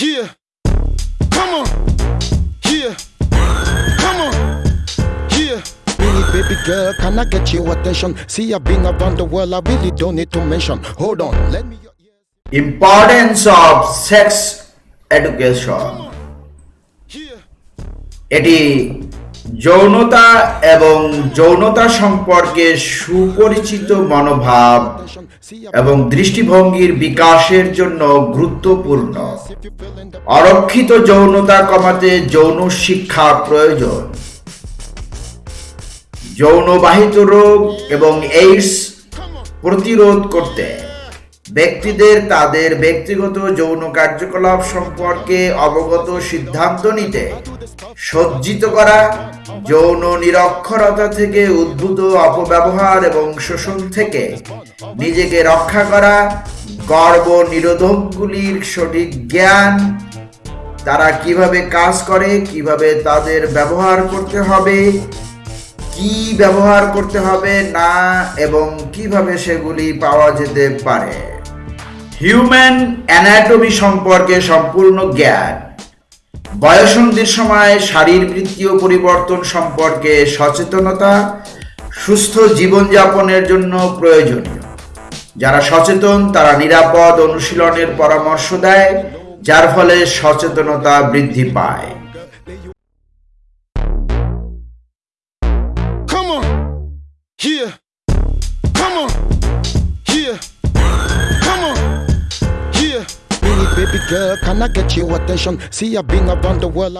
Here, Come on. Here, Come on. Here, baby girl, can I get your attention? See, I've been around the world, I really don't need to mention. Hold on, let me. Importance of sex education. Eddie. যৌনতা এবং যৌনতা সম্পর্কে সুপরিচিত মনোভাব এবং দৃষ্টিভঙ্গির বিকাশের জন্য গুরুত্বপূর্ণ। অরক্ষিত যৌনতা কমাতে যৌন শিক্ষা প্রয়োজন। যৌনবাহিত রোগ এবং এইডস প্রতিরোধ করতে। ব্যক্তিদের তাদের ব্যক্তিগত যৌন কার্যকলাপ সম্পর্কে অবগত সিদ্ধান্ত নিতে, সজ্জিত করা, যৌন নিরক্ষরতা থেকে উদ্ভূত অপব্যবহার এবং শোষণ থেকে নিজেকে রক্ষা করা, গর্ব নিরোধকগুলির সঠিক জ্ঞান, তারা কীভাবে কাজ করে, কীভাবে তাদের ব্যবহার করতে হবে, কি ব্যবহার করতে হবে না, এবং কীভাবে সেগুলি পাওয়া যেতে পারে। হিউম্যান অ্যানাটমি সম্পর্কে সম্পূর্ণ জ্ঞান বয়সন্ধির সময় শারীরবৃত্তীয় পরিবর্তন সম্পর্কে সচেতনতা সুস্থ জীবনযাপনের জন্য প্রয়োজনীয় যারা সচেতন, তারা নিরাপদ অনুশীলনের পরামর্শ দেয়, যার ফলে সচেতনতা বৃদ্ধি পায়. Yeah. Baby girl, can I get your attention? See, I've been around the world,